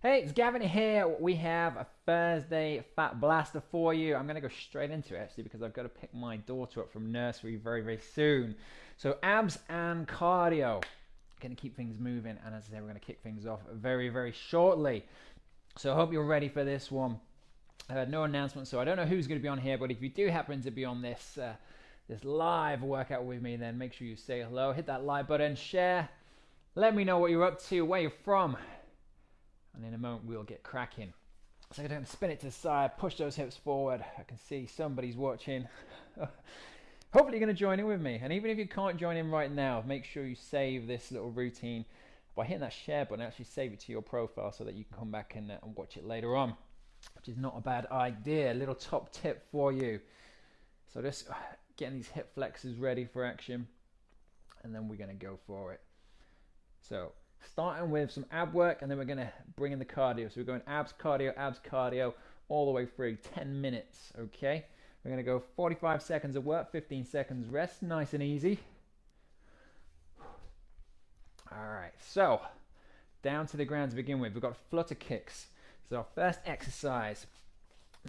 Hey, it's Gavin here. We have a Thursday Fat Blaster for you. I'm going to go straight into it actually because I've got to pick my daughter up from nursery very, very soon. So, abs and cardio. Going to keep things moving, and as I say, we're going to kick things off very, very shortly. So, I hope you're ready for this one. Uh, no announcement, so I don't know who's going to be on here, but if you do happen to be on this uh, this live workout with me, then make sure you say hello, hit that like button, share, let me know what you're up to, where you're from, and in a moment we'll get cracking. So I'm going to spin it to the side, push those hips forward. I can see somebody's watching. Hopefully you're going to join in with me. And even if you can't join in right now, make sure you save this little routine by hitting that share button. Actually save it to your profile so that you can come back and, uh, and watch it later on, which is not a bad idea. Little top tip for you. So just uh, getting these hip flexors ready for action, and then we're going to go for it. So starting with some ab work and then we're going to bring in the cardio. So we're going abs, cardio, abs, cardio all the way through 10 minutes, okay? We're going to go 45 seconds of work, 15 seconds rest, nice and easy. All right, so down to the ground to begin with. We've got flutter kicks. So our first exercise.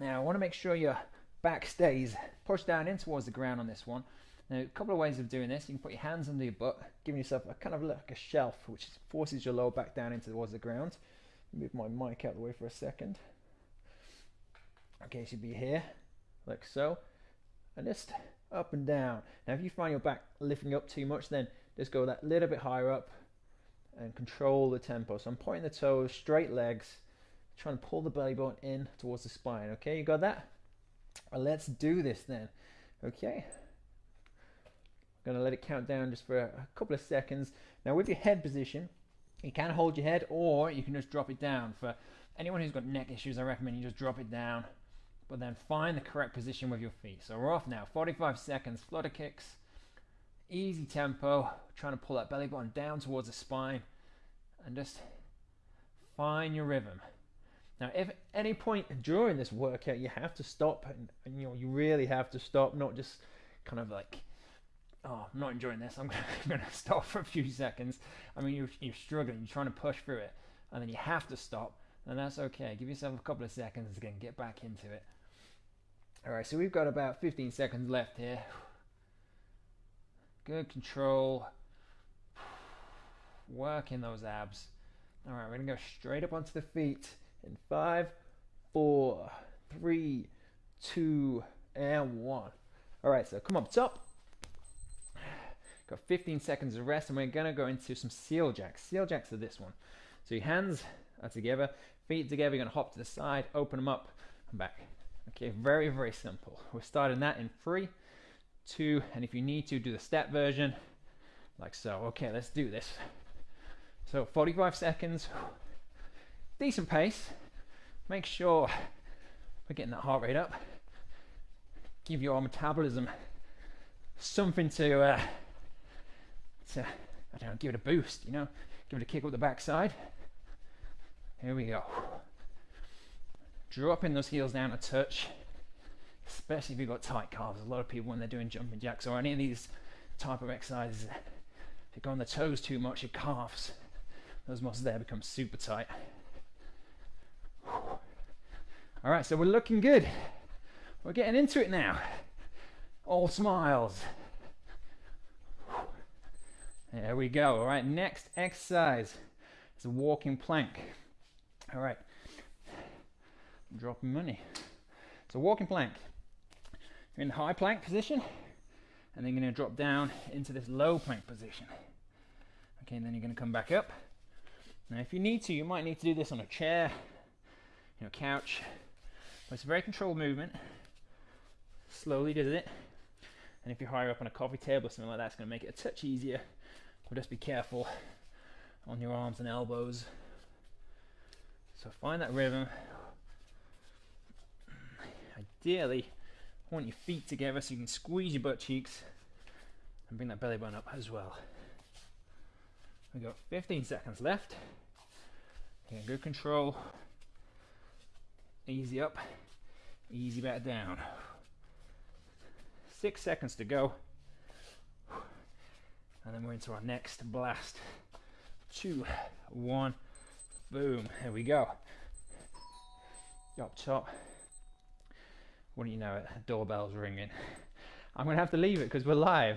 Now I want to make sure your back stays pushed down in towards the ground on this one. Now, a couple of ways of doing this. You can put your hands under your butt, giving yourself a kind of like a shelf, which forces your lower back down into towards the ground. Move my mic out of the way for a second. Okay, should be here, like so. And just up and down. Now, if you find your back lifting up too much, then just go that little bit higher up and control the tempo. So I'm pointing the toes, straight legs, trying to pull the belly button in towards the spine. Okay, you got that? Well, let's do this then. Okay. Going to let it count down just for a couple of seconds. Now with your head position, you can hold your head or you can just drop it down. For anyone who's got neck issues, I recommend you just drop it down, but then find the correct position with your feet. So we're off now, 45 seconds, flutter kicks, easy tempo, trying to pull that belly button down towards the spine and just find your rhythm. Now, if at any point during this workout you have to stop, and, and you know you really have to stop, not just kind of like oh, I'm not enjoying this. I'm going to stop for a few seconds. I mean, you're, you're struggling, you're trying to push through it, and then you have to stop, and that's okay. Give yourself a couple of seconds again, get back into it. All right, so we've got about 15 seconds left here. Good control. Working those abs. All right, we're going to go straight up onto the feet in five, four, three, two, and one. All right, so come up top Got 15 seconds of rest, and we're gonna go into some seal jacks. Seal jacks are this one. So your hands are together, feet together, you're gonna hop to the side, open them up, and back. Okay, very, very simple. We're starting that in three, two, and if you need to, do the step version, like so. Okay, let's do this. So 45 seconds, decent pace. Make sure we're getting that heart rate up. Give your metabolism something to uh, to, I don't know, give it a boost, you know, give it a kick up the backside. Here we go. Dropping those heels down a touch, especially if you've got tight calves. A lot of people, when they're doing jumping jacks or any of these type of exercises, if you go on the toes too much, your calves, those muscles there become super tight. All right, so we're looking good. We're getting into it now. All smiles. There we go. All right, next exercise is a walking plank. All right, dropping money. So walking plank. You're in the high plank position, and then you're going to drop down into this low plank position. Okay, and then you're going to come back up. Now, if you need to, you might need to do this on a chair, you know, couch. But it's a very controlled movement. Slowly does it. And if you're higher up on a coffee table or something like that, it's going to make it a touch easier just be careful on your arms and elbows. So find that rhythm. Ideally, want your feet together so you can squeeze your butt cheeks and bring that belly button up as well. We've got 15 seconds left. Okay, good control. Easy up, easy back down. Six seconds to go and then we're into our next blast. Two, one, Boom. There we go. Up top. Wouldn't you know it? Doorbell's ringing. I'm to have to leave it because we're live.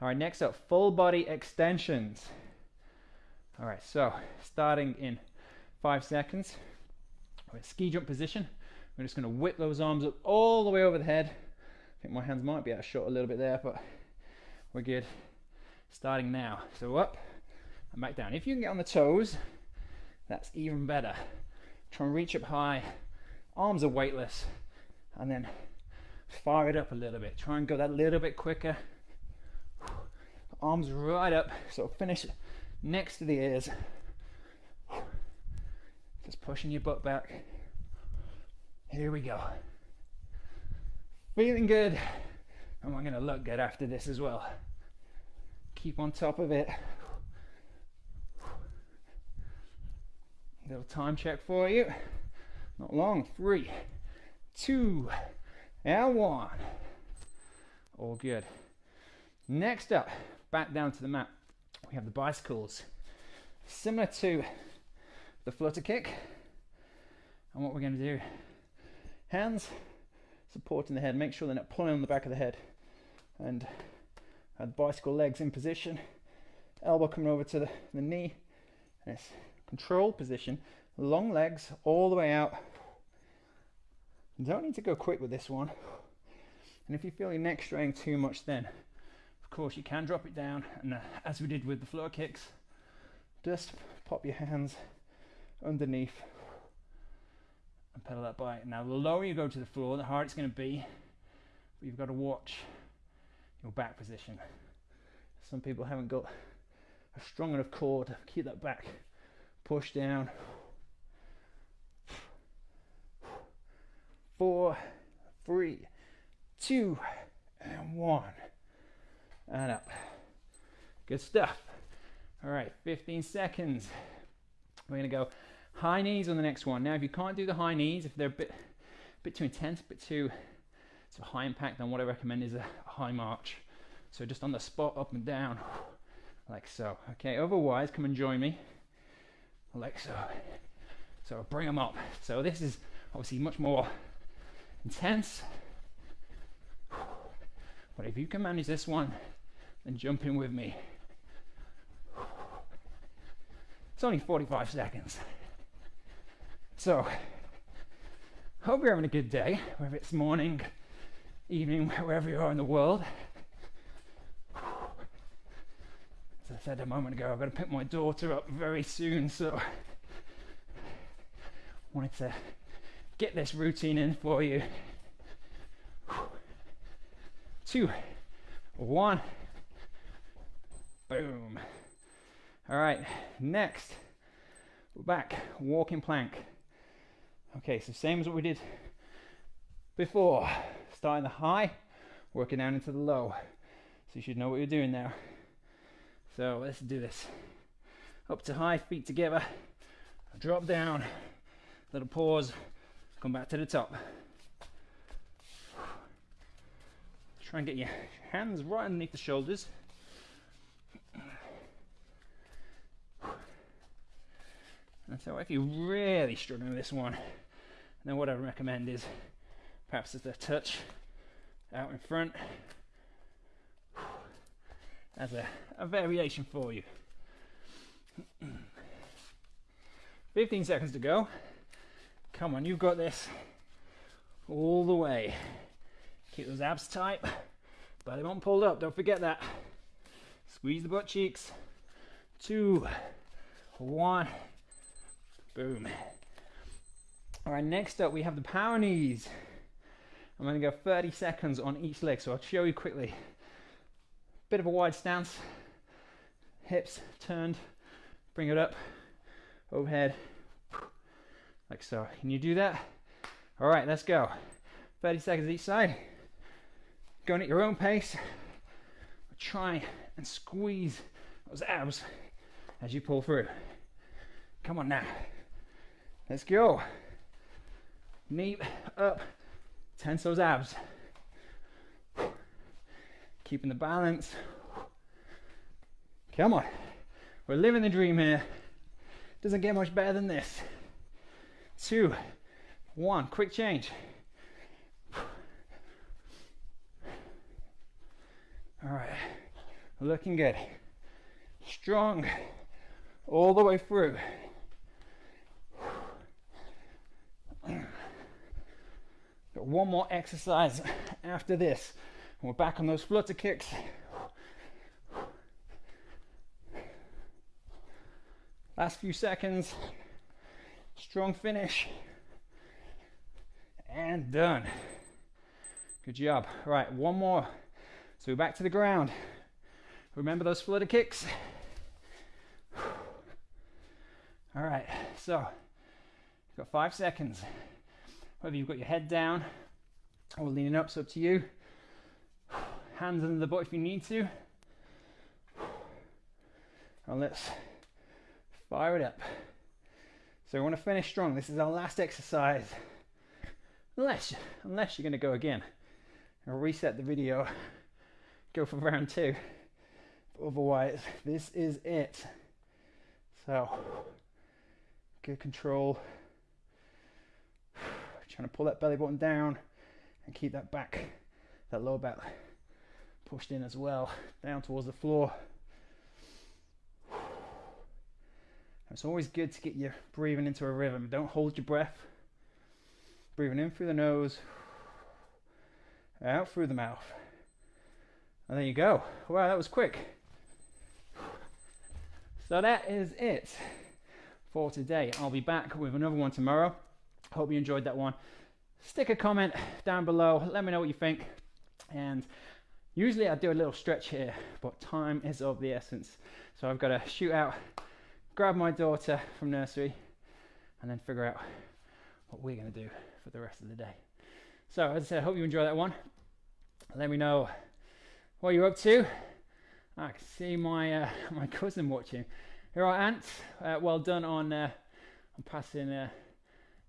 All right, next up, full body extensions. All right, so starting in five seconds, we're in ski jump position. We're just going to whip those arms up all the way over the head. I think my hands might be out of shot a little bit there, but we're good. Starting now. So up and back down. If you can get on the toes, that's even better. Try and reach up high. Arms are weightless. And then fire it up a little bit. Try and go that little bit quicker. Arms right up. So finish next to the ears. Just pushing your butt back. Here we go. Feeling good. And going to look good after this as well. Keep on top of it. Little time check for you. Not long. Three, two, and one. All good. Next up, back down to the mat, we have the bicycles. Similar to the flutter kick. And what we're going to do, hands supporting the head, make sure they're not pulling on the back of the head. And the bicycle legs in position, elbow coming over to the, the knee, and it's control position, long legs all the way out. don't need to go quick with this one. And if you feel your neck straying too much, then of course you can drop it down, and uh, as we did with the flutter kicks, just pop your hands underneath and pedal that bike. Now, the lower you go to the floor, the harder it's going to be, but you've got to watch your back position. Some people haven't got a strong enough core to keep that back push down. Four, three, two, and one. And up. Good stuff. All right, 15 seconds. We're gonna go high knees on the next one. Now, if you can't do the high knees, if they're a bit, a bit too intense, a bit too so high impact, then what I recommend is a high march. So just on the spot, up and down, like so. Okay, otherwise, come and join me like so. So bring them up. So this is obviously much more intense. But if you can manage this one, then jump in with me. It's only 45 seconds. So, hope you're having a good day, whether it's morning, evening, wherever you are in the world. As I said a moment ago, I've got to pick my daughter up very soon, so wanted to get this routine in for you. Two, one, boom. All right, next, we're back, walking plank. Okay, so same as what we did before, starting the high, working down into the low. So you should know what you're doing now. So let's do this. Up to high, feet together, drop down, little pause, come back to the top. Try and get your hands right underneath the shoulders. And so if you're really struggling with this one, then what I recommend is perhaps as a touch out in front as a, a variation for you. 15 seconds to go. Come on, you've got this. All the way. Keep those abs tight. Belly button pulled up, don't forget that. Squeeze the butt cheeks. Two, one, boom. All right, next up we have the power knees. I'm gonna go 30 seconds on each leg, so I'll show you quickly. Bit of a wide stance, hips turned, bring it up, overhead, like so. Can you do that? All right, let's go. 30 seconds each side. Going at your own pace. Try and squeeze those abs as you pull through. Come on now. Let's go. Knee up, tense those abs. Keeping the balance. Come on. We're living the dream here. Doesn't get much better than this. Two, one, quick change. All right, looking good. Strong all the way through. One more exercise after this. We're back on those flutter kicks. Last few seconds. Strong finish. And done. Good job. Right, one more. So we're back to the ground. Remember those flutter kicks? All right, so got five seconds. Whether you've got your head down or leaning up, it's up to you. Hands under the butt if you need to. And let's fire it up. So we want to finish strong. This is our last exercise. Unless, unless you're going to go again. I'll reset the video, go for round two. But otherwise, this is it. So, good control. Trying to pull that belly button down and keep that back, that lower back pushed in as well, down towards the floor. It's always good to get your breathing into a rhythm. Don't hold your breath. Breathing in through the nose, out through the mouth. And there you go. Wow, that was quick. So that is it for today. I'll be back with another one tomorrow. Hope you enjoyed that one. Stick a comment down below. Let me know what you think. And usually I do a little stretch here, but time is of the essence. So I've got to shoot out, grab my daughter from nursery, and then figure out what we're going to do for the rest of the day. So as I said, I hope you enjoy that one. Let me know what you're up to. I can see my uh, my cousin watching. Here are Ant. Uh, well done on uh, on passing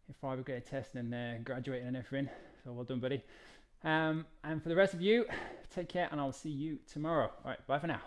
uh, your fibre grade test and uh, graduating and everything. So well done, buddy. Um, and for the rest of you, take care, and I'll see you tomorrow. All right, bye for now.